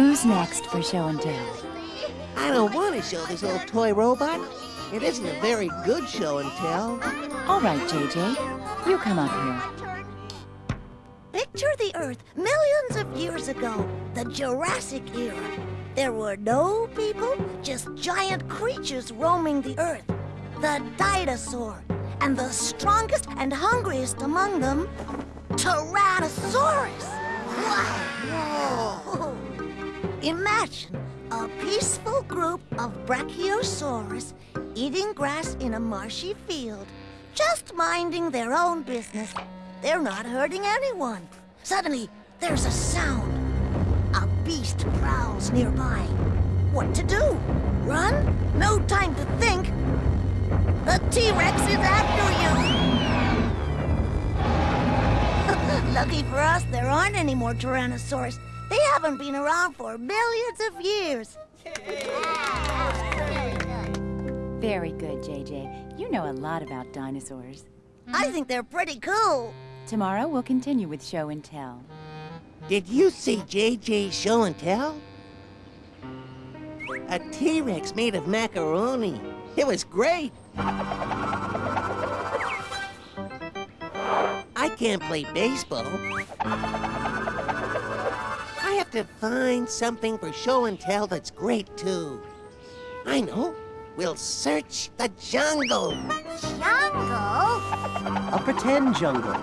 Who's next for show and tell? I don't want to show this old toy robot. It isn't a very good show and tell. All right, JJ. You come up here. Picture the Earth millions of years ago, the Jurassic era. There were no people, just giant creatures roaming the Earth. The dinosaur, and the strongest and hungriest among them, Tyrannosaurus. Whoa! Imagine a peaceful group of Brachiosaurus eating grass in a marshy field, just minding their own business. They're not hurting anyone. Suddenly, there's a sound. A beast prowls nearby. What to do? Run? No time to think. The T-Rex is after you! Lucky for us, there aren't any more Tyrannosaurus. They haven't been around for millions of years. Very good, JJ. You know a lot about dinosaurs. Hmm? I think they're pretty cool. Tomorrow we'll continue with show and tell. Did you see JJ's show and tell? A T-Rex made of macaroni. It was great. I can't play baseball. I have to find something for show and tell that's great, too. I know. We'll search the jungle. Jungle? A pretend jungle.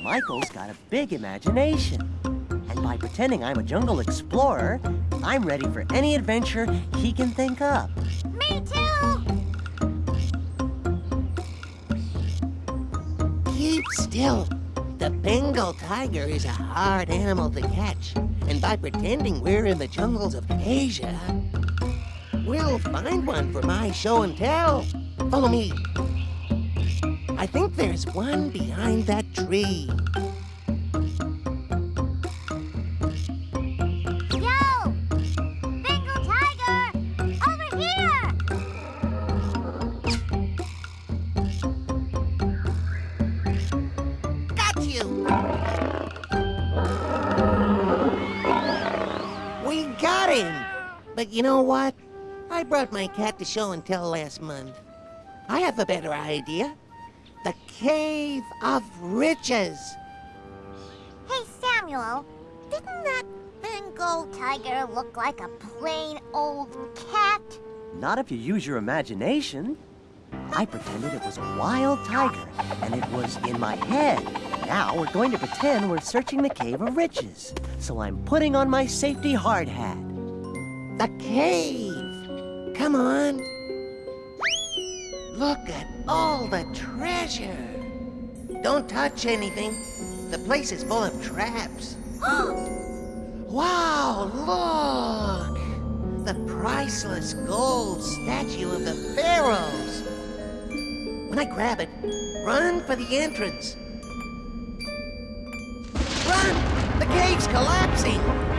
Michael's got a big imagination. And by pretending I'm a jungle explorer, I'm ready for any adventure he can think up. Me too! Keep still. The Bengal tiger is a hard animal to catch. And by pretending we're in the jungles of Asia, we'll find one for my show and tell. Follow me. I think there's one behind that tree. But you know what? I brought my cat to show and tell last month. I have a better idea. The Cave of Riches. Hey, Samuel, didn't that Bengal tiger look like a plain old cat? Not if you use your imagination. I pretended it was a wild tiger, and it was in my head. Now we're going to pretend we're searching the Cave of Riches. So I'm putting on my safety hard hat. The cave! Come on! Look at all the treasure! Don't touch anything. The place is full of traps. wow, look! The priceless gold statue of the pharaohs. When I grab it, run for the entrance. Run! The cave's collapsing!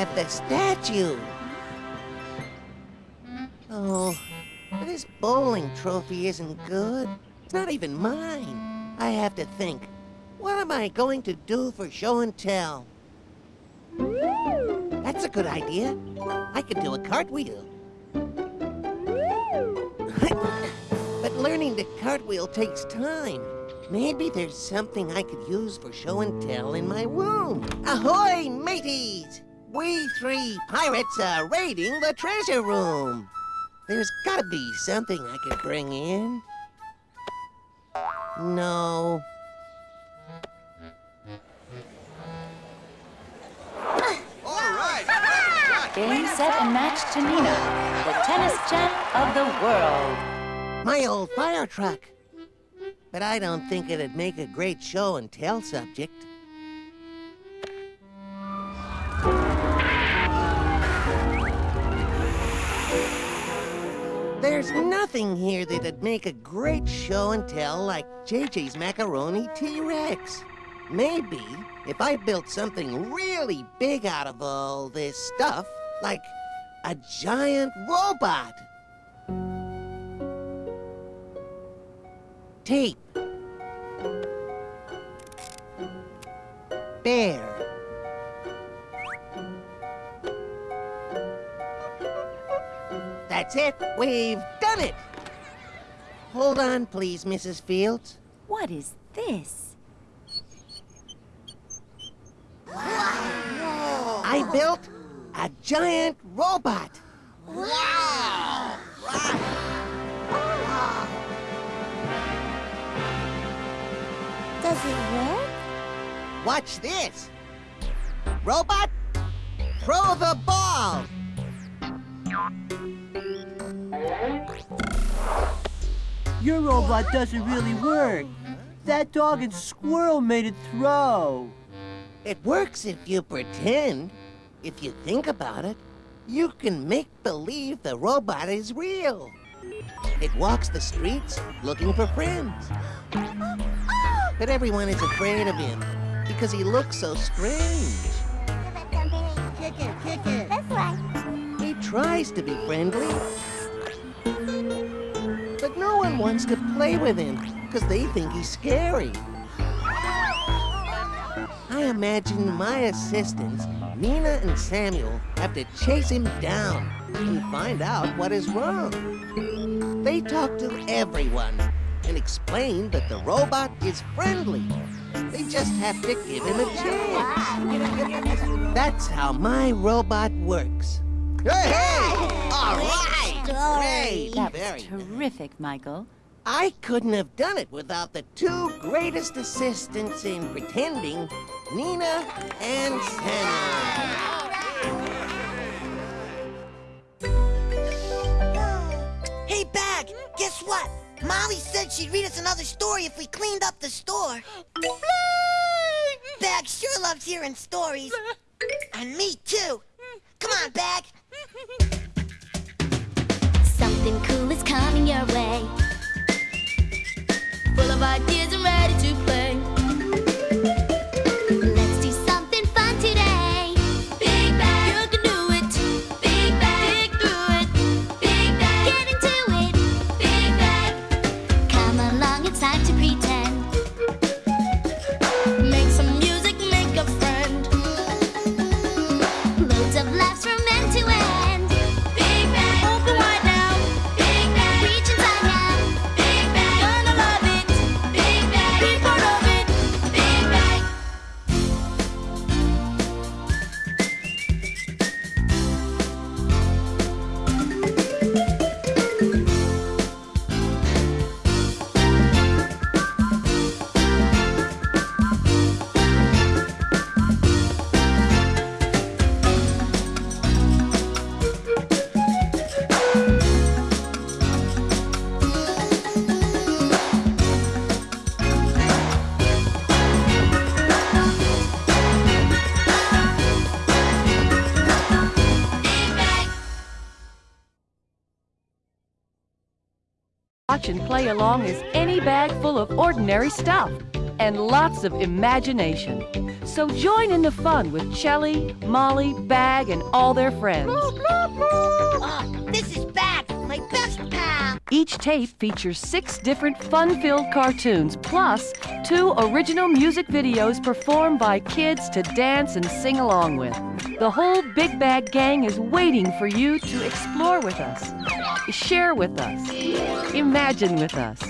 Have the statue! Oh, this bowling trophy isn't good. It's not even mine. I have to think. What am I going to do for show and tell? That's a good idea. I could do a cartwheel. but learning to cartwheel takes time. Maybe there's something I could use for show and tell in my room. Ahoy, mateys! We three pirates are raiding the treasure room. There's gotta be something I could bring in. No. All right! Game, set, and match to Nina, the tennis champ of the world. My old fire truck. But I don't think it'd make a great show and tell subject. There's nothing here that'd make a great show and tell like JJ's Macaroni T-Rex. Maybe if I built something really big out of all this stuff, like a giant robot. tape. There. That's it. We've done it. Hold on, please, Mrs. Fields. What is this? I built a giant robot. Wow! Does it work? Watch this. Robot, throw the ball. Your robot doesn't really work. That dog and squirrel made it throw. It works if you pretend. If you think about it, you can make believe the robot is real. It walks the streets looking for friends. But everyone is afraid of him because he looks so strange. Tries to be friendly. But no one wants to play with him because they think he's scary. I imagine my assistants, Nina and Samuel, have to chase him down and find out what is wrong. They talk to everyone and explain that the robot is friendly. They just have to give him a chance. That's how my robot works. Hey, hey! All right! Great! That Very was terrific, Michael. I couldn't have done it without the two greatest assistants in pretending, Nina and Samuel. Hey, Bag, guess what? Molly said she'd read us another story if we cleaned up the store. Bag sure loves hearing stories. And me too. Come on, Bag. Something cool is coming your way. Full of ideas and ready to play. Let's do something fun today. Big Bag, you can do it. Big dig through it. Big Bag, get into it. Big Bag, come along, it's time to pretend. Make some music, make a friend. Loads of laughs Watch and play along as any bag full of ordinary stuff and lots of imagination. So join in the fun with Chelli, Molly, Bag, and all their friends. Oh, this is Bag, my best pal. Each tape features six different fun-filled cartoons, plus two original music videos performed by kids to dance and sing along with. The whole Big Bag Gang is waiting for you to explore with us, share with us, imagine with us.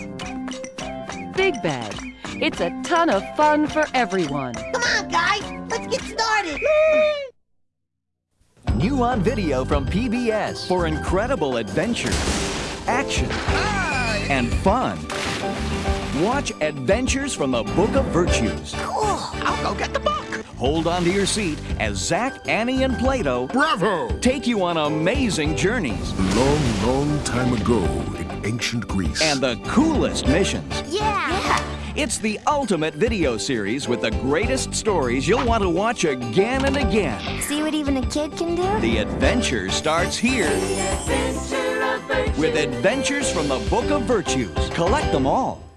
Big Bag, it's a ton of fun for everyone. Come on, guys, let's get started. New on video from PBS for incredible adventure, action, and fun. Watch Adventures from the Book of Virtues. Cool. I'll go get the book. Hold on to your seat as Zach, Annie, and Plato Bravo! take you on amazing journeys Long, long time ago in ancient Greece. and the coolest missions. Yeah. It's the ultimate video series with the greatest stories you'll want to watch again and again. See what even a kid can do? The adventure starts here with Adventures from the Book of Virtues. Collect them all.